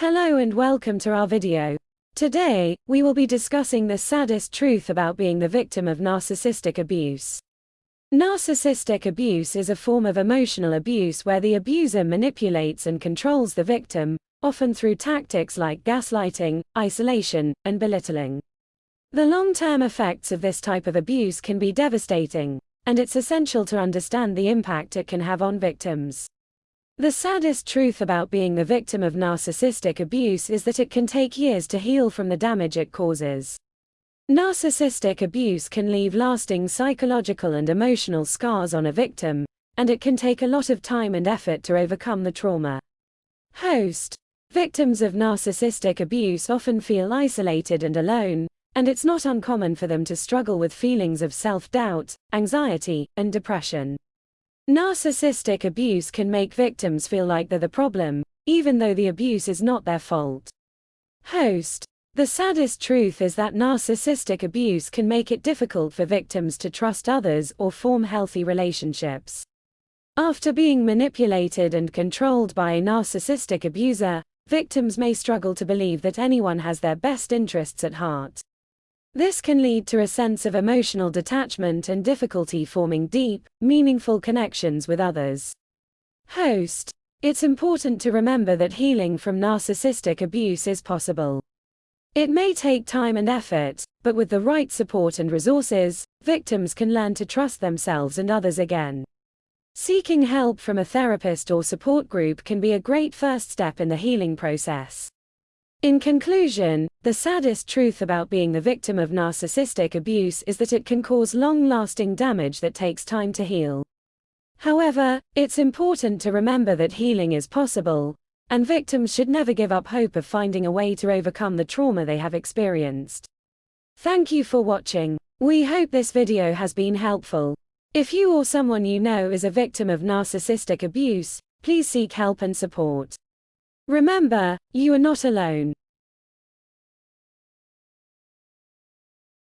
Hello and welcome to our video. Today, we will be discussing the saddest truth about being the victim of narcissistic abuse. Narcissistic abuse is a form of emotional abuse where the abuser manipulates and controls the victim, often through tactics like gaslighting, isolation, and belittling. The long-term effects of this type of abuse can be devastating, and it's essential to understand the impact it can have on victims. The saddest truth about being the victim of narcissistic abuse is that it can take years to heal from the damage it causes. Narcissistic abuse can leave lasting psychological and emotional scars on a victim, and it can take a lot of time and effort to overcome the trauma. Host Victims of narcissistic abuse often feel isolated and alone, and it's not uncommon for them to struggle with feelings of self doubt, anxiety, and depression. Narcissistic abuse can make victims feel like they're the problem, even though the abuse is not their fault. Host The saddest truth is that narcissistic abuse can make it difficult for victims to trust others or form healthy relationships. After being manipulated and controlled by a narcissistic abuser, victims may struggle to believe that anyone has their best interests at heart. This can lead to a sense of emotional detachment and difficulty forming deep, meaningful connections with others. Host It's important to remember that healing from narcissistic abuse is possible. It may take time and effort, but with the right support and resources, victims can learn to trust themselves and others again. Seeking help from a therapist or support group can be a great first step in the healing process. In conclusion, the saddest truth about being the victim of narcissistic abuse is that it can cause long lasting damage that takes time to heal. However, it's important to remember that healing is possible, and victims should never give up hope of finding a way to overcome the trauma they have experienced. Thank you for watching. We hope this video has been helpful. If you or someone you know is a victim of narcissistic abuse, please seek help and support. Remember, you are not alone.